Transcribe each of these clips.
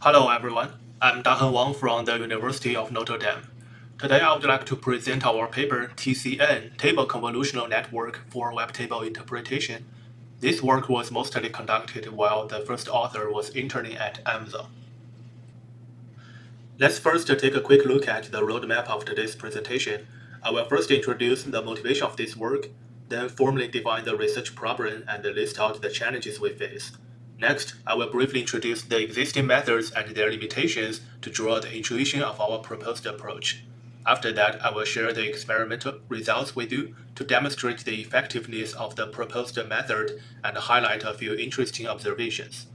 Hello everyone, I'm Daheng Wang from the University of Notre Dame. Today I would like to present our paper TCN, Table Convolutional Network for Web Table Interpretation. This work was mostly conducted while the first author was interning at Amazon. Let's first take a quick look at the roadmap of today's presentation. I will first introduce the motivation of this work, then formally define the research problem and list out the challenges we face. Next, I will briefly introduce the existing methods and their limitations to draw the intuition of our proposed approach. After that, I will share the experimental results with you to demonstrate the effectiveness of the proposed method and highlight a few interesting observations.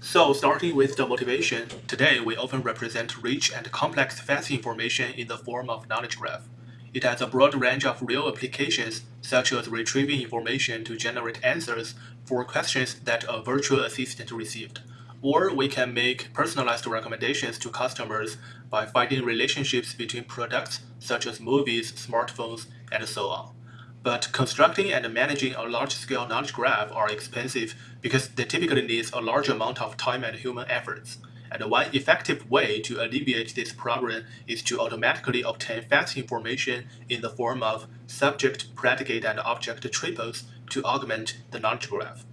So starting with the motivation, today we often represent rich and complex fast information in the form of knowledge graph. It has a broad range of real applications, such as retrieving information to generate answers for questions that a virtual assistant received. Or we can make personalized recommendations to customers by finding relationships between products such as movies, smartphones, and so on. But constructing and managing a large-scale knowledge graph are expensive because they typically need a large amount of time and human efforts. And one effective way to alleviate this problem is to automatically obtain fast information in the form of subject, predicate, and object triples to augment the knowledge graph.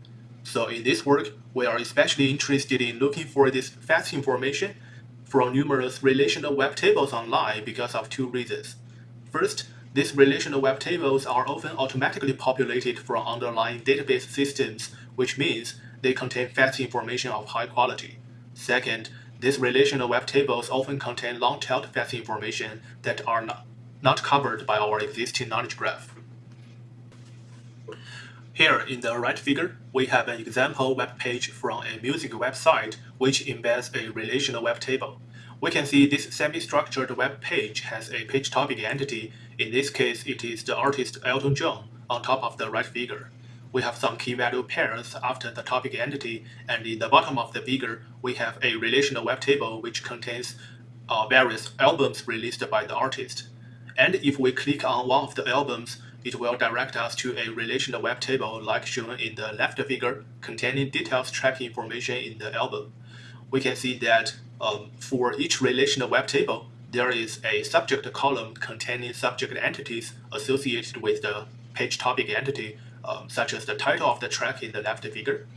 So in this work, we are especially interested in looking for this fast information from numerous relational web tables online because of two reasons. First, these relational web tables are often automatically populated from underlying database systems, which means they contain fast information of high quality. Second, these relational web tables often contain long-tailed fast information that are not, not covered by our existing knowledge graph. Here in the right figure, we have an example web page from a music website which embeds a relational web table. We can see this semi-structured web page has a page topic entity. In this case, it is the artist Elton John on top of the right figure we have some key value pairs after the topic entity, and in the bottom of the figure, we have a relational web table which contains uh, various albums released by the artist. And if we click on one of the albums, it will direct us to a relational web table like shown in the left figure containing details track information in the album. We can see that um, for each relational web table, there is a subject column containing subject entities associated with the page topic entity um, such as the title of the track in the left figure.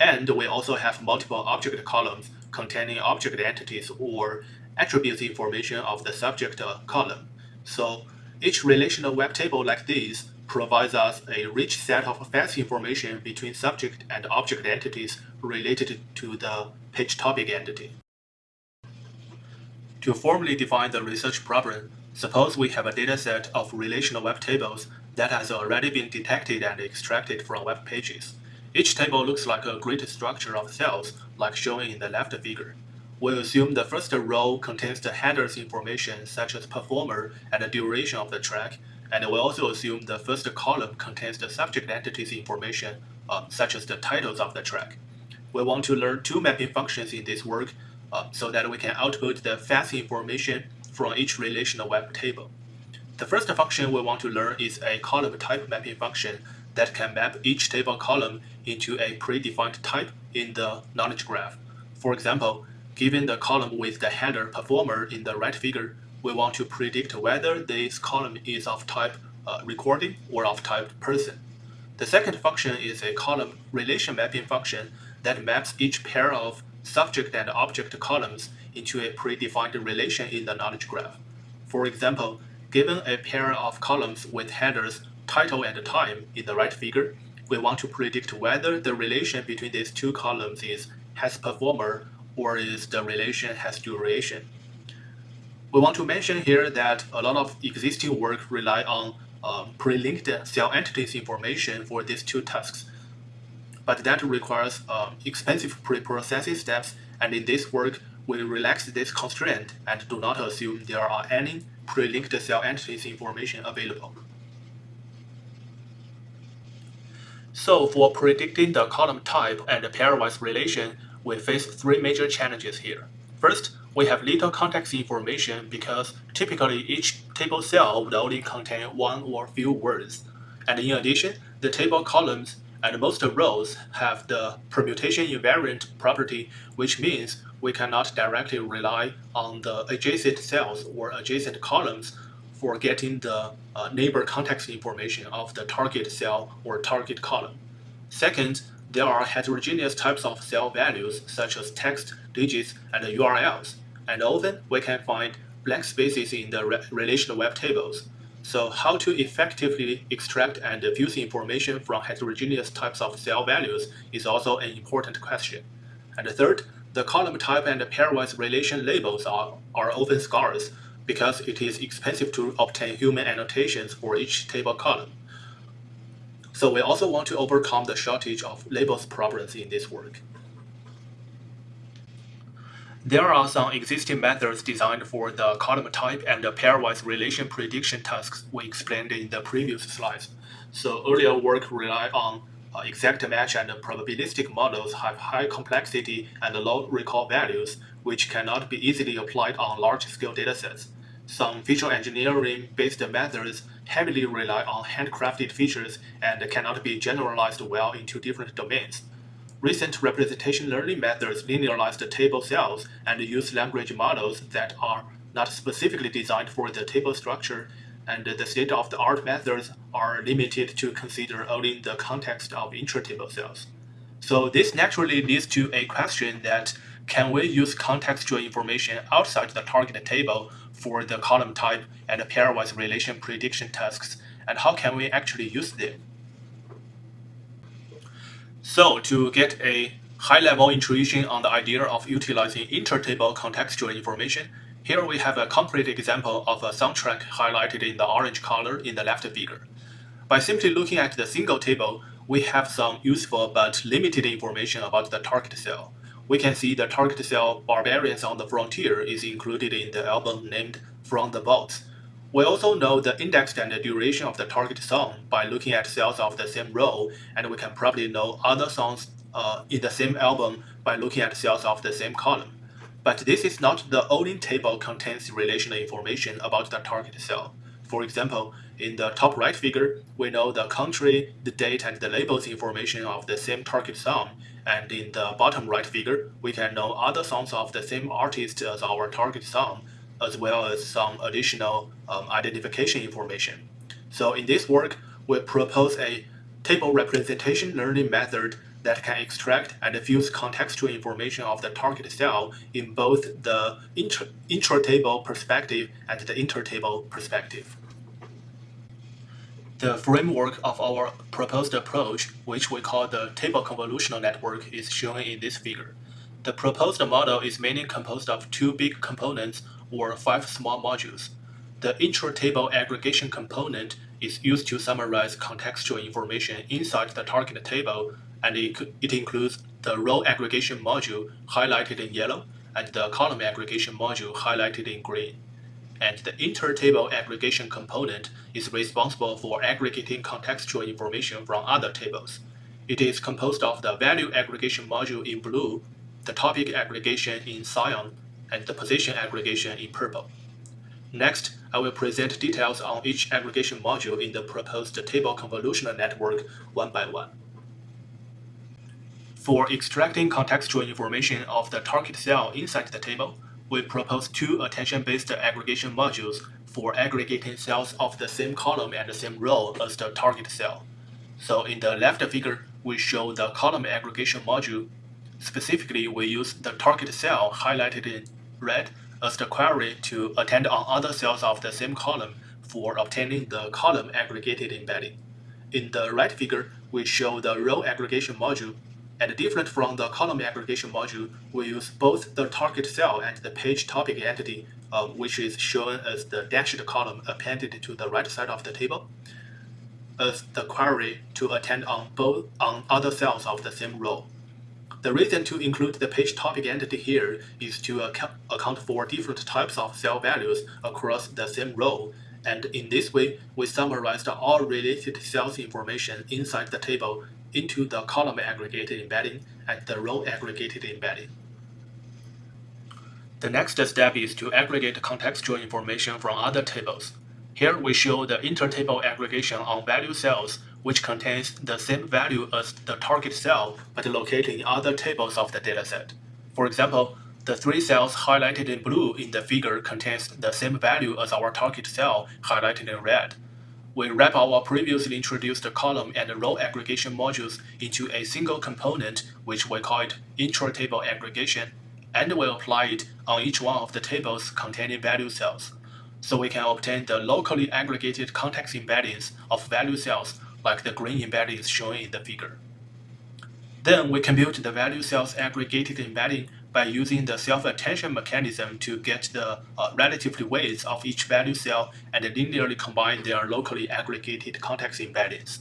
And we also have multiple object columns containing object entities or attributes information of the subject uh, column. So each relational web table like this provides us a rich set of fast information between subject and object entities related to the page topic entity. To formally define the research problem, suppose we have a dataset of relational web tables that has already been detected and extracted from web pages. Each table looks like a grid structure of cells, like shown in the left figure. We assume the first row contains the headers information such as performer and the duration of the track, and we also assume the first column contains the subject entities information uh, such as the titles of the track. We want to learn two mapping functions in this work uh, so that we can output the fast information from each relational web table. The first function we want to learn is a column type mapping function that can map each table column into a predefined type in the knowledge graph. For example, given the column with the header performer in the right figure, we want to predict whether this column is of type uh, recording or of type person. The second function is a column relation mapping function that maps each pair of subject and object columns into a predefined relation in the knowledge graph. For example, Given a pair of columns with headers title and time in the right figure, we want to predict whether the relation between these two columns is has performer or is the relation has duration. We want to mention here that a lot of existing work rely on um, pre-linked cell entities information for these two tasks. But that requires um, expensive pre-processing steps, and in this work, we relax this constraint and do not assume there are any pre-linked cell entities information available. So for predicting the column type and pairwise relation, we face three major challenges here. First, we have little context information because typically each table cell would only contain one or few words. And in addition, the table columns and most rows have the permutation invariant property, which means we cannot directly rely on the adjacent cells or adjacent columns for getting the uh, neighbor context information of the target cell or target column. Second, there are heterogeneous types of cell values such as text, digits, and URLs, and often we can find blank spaces in the re relational web tables. So how to effectively extract and fuse information from heterogeneous types of cell values is also an important question. And third, the column type and pairwise relation labels are, are often scarce because it is expensive to obtain human annotations for each table column. So we also want to overcome the shortage of labels problems in this work. There are some existing methods designed for the column type and the pairwise relation prediction tasks we explained in the previous slides. So earlier work relied on Uh, exact match and probabilistic models have high complexity and low recall values, which cannot be easily applied on large-scale datasets. Some feature engineering-based methods heavily rely on handcrafted features and cannot be generalized well into different domains. Recent representation learning methods linearize the table cells and use language models that are not specifically designed for the table structure, and the state-of-the-art methods are limited to consider only the context of intra-table cells. So this naturally leads to a question that can we use contextual information outside the target table for the column type and pairwise relation prediction tasks, and how can we actually use them? So to get a high-level intuition on the idea of utilizing inter-table contextual information, here we have a concrete example of a soundtrack highlighted in the orange color in the left figure. By simply looking at the single table, we have some useful but limited information about the target cell. We can see the target cell Barbarians on the Frontier is included in the album named From the Vaults, we also know the index and the duration of the target song by looking at cells of the same row, and we can probably know other songs uh, in the same album by looking at cells of the same column. But this is not the only table contains relational information about the target cell. For example, in the top right figure, we know the country, the date, and the labels information of the same target song, and in the bottom right figure, we can know other songs of the same artist as our target song, as well as some additional um, identification information. So in this work, we propose a table representation learning method that can extract and fuse contextual information of the target cell in both the intra, intra-table perspective and the inter-table perspective. The framework of our proposed approach, which we call the table convolutional network, is shown in this figure. The proposed model is mainly composed of two big components or five small modules. The intra-table aggregation component is used to summarize contextual information inside the target table, and it, it includes the row aggregation module highlighted in yellow and the column aggregation module highlighted in green. And the inter-table aggregation component is responsible for aggregating contextual information from other tables. It is composed of the value aggregation module in blue, the topic aggregation in cyan, and the position aggregation in purple. Next, I will present details on each aggregation module in the proposed table convolutional network one by one. For extracting contextual information of the target cell inside the table, we propose two attention-based aggregation modules for aggregating cells of the same column and the same row as the target cell. So in the left figure, we show the column aggregation module. Specifically, we use the target cell highlighted in red as the query to attend on other cells of the same column for obtaining the column aggregated embedding. In the right figure, we show the row aggregation module, and different from the column aggregation module, we use both the target cell and the page topic entity, uh, which is shown as the dashed column appended to the right side of the table, as the query to attend on both on other cells of the same row. The reason to include the page topic entity here is to account, account for different types of cell values across the same row, and in this way, we summarized all related cells information inside the table into the column aggregated embedding and the row aggregated embedding. The next step is to aggregate contextual information from other tables. Here we show the intertable aggregation on value cells, which contains the same value as the target cell, but located in other tables of the dataset. For example, the three cells highlighted in blue in the figure contains the same value as our target cell highlighted in red. We wrap our previously introduced column and row aggregation modules into a single component, which we call it intra-table aggregation, and we apply it on each one of the tables containing value cells. So we can obtain the locally aggregated context embeddings of value cells like the green embeddings shown in the figure. Then we compute the value cells aggregated embedding by using the self-attention mechanism to get the uh, relative weights of each value cell and linearly combine their locally aggregated context embeddings.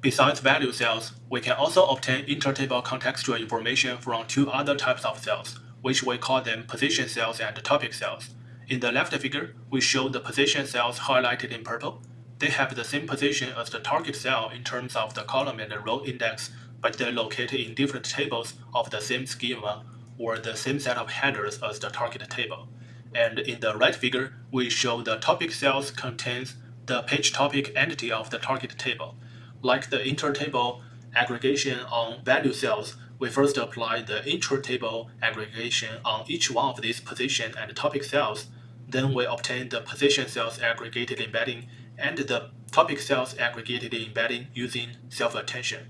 Besides value cells, we can also obtain intertable contextual information from two other types of cells, which we call them position cells and topic cells. In the left figure, we show the position cells highlighted in purple. They have the same position as the target cell in terms of the column and the row index but they're located in different tables of the same schema or the same set of headers as the target table. And in the right figure, we show the topic cells contains the page topic entity of the target table. Like the intertable aggregation on value cells, we first apply the intra-table aggregation on each one of these position and topic cells. Then we obtain the position cells aggregated embedding and the topic cells aggregated embedding using self-attention.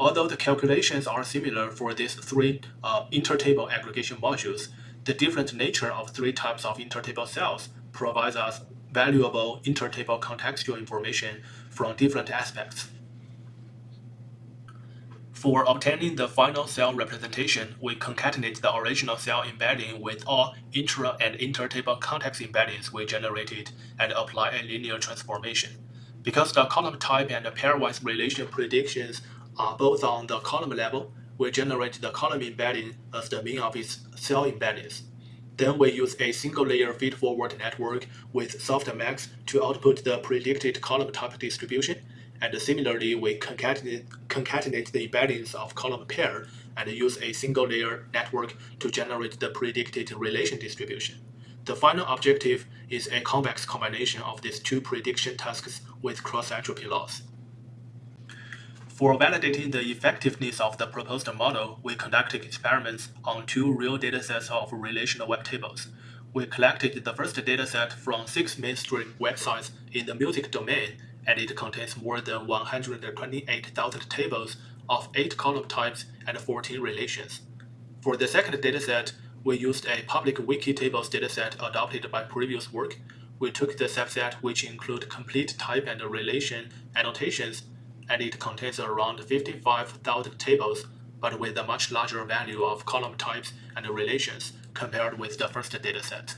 Although the calculations are similar for these three uh, intertable aggregation modules, the different nature of three types of intertable cells provides us valuable intertable contextual information from different aspects. For obtaining the final cell representation, we concatenate the original cell embedding with all intra and intertable context embeddings we generated and apply a linear transformation. Because the column type and pairwise relation predictions are both on the column level, we generate the column embedding as the mean of its cell embeddings. Then we use a single layer feed-forward network with softmax to output the predicted column type distribution, and similarly we concatenate, concatenate the embeddings of column pair and use a single layer network to generate the predicted relation distribution. The final objective is a convex combination of these two prediction tasks with cross-entropy loss. For validating the effectiveness of the proposed model, we conducted experiments on two real datasets of relational web tables. We collected the first dataset from six mainstream websites in the music domain, and it contains more than 128,000 tables of 8 column types and 14 relations. For the second dataset, we used a public wiki tables dataset adopted by previous work. We took the subset which include complete type and relation annotations and it contains around 55,000 tables, but with a much larger value of column types and relations compared with the first dataset.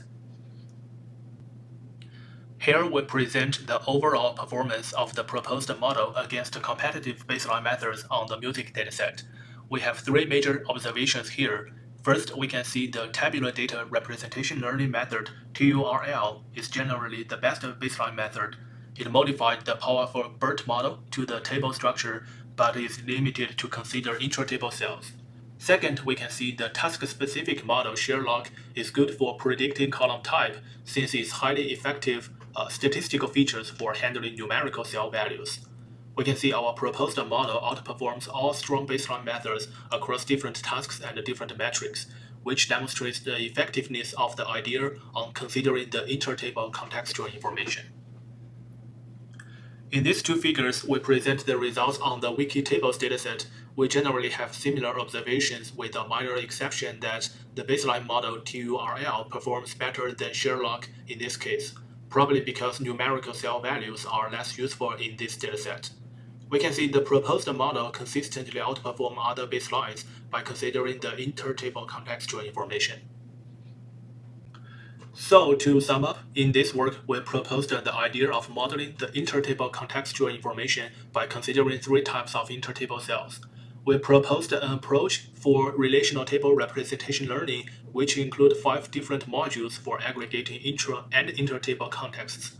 Here we present the overall performance of the proposed model against competitive baseline methods on the music dataset. We have three major observations here. First, we can see the tabular data representation learning method, TURL, is generally the best baseline method it modified the powerful BERT model to the table structure, but is limited to consider intra-table cells. Second, we can see the task-specific model Sherlock is good for predicting column type since its highly effective uh, statistical features for handling numerical cell values. We can see our proposed model outperforms all strong baseline methods across different tasks and different metrics, which demonstrates the effectiveness of the idea on considering the intertable contextual information. In these two figures, we present the results on the Wikitables dataset. We generally have similar observations with a minor exception that the baseline model TURL performs better than Sherlock in this case, probably because numerical cell values are less useful in this dataset. We can see the proposed model consistently outperform other baselines by considering the intertable contextual information. So to sum up, in this work, we proposed the idea of modeling the intertable contextual information by considering three types of intertable cells. We proposed an approach for relational table representation learning, which include five different modules for aggregating intra and intertable contexts.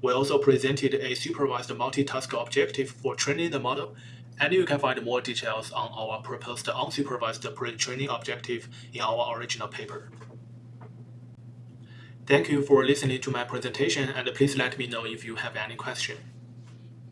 We also presented a supervised multitask objective for training the model, and you can find more details on our proposed unsupervised pre-training objective in our original paper. Thank you for listening to my presentation and please let me know if you have any question.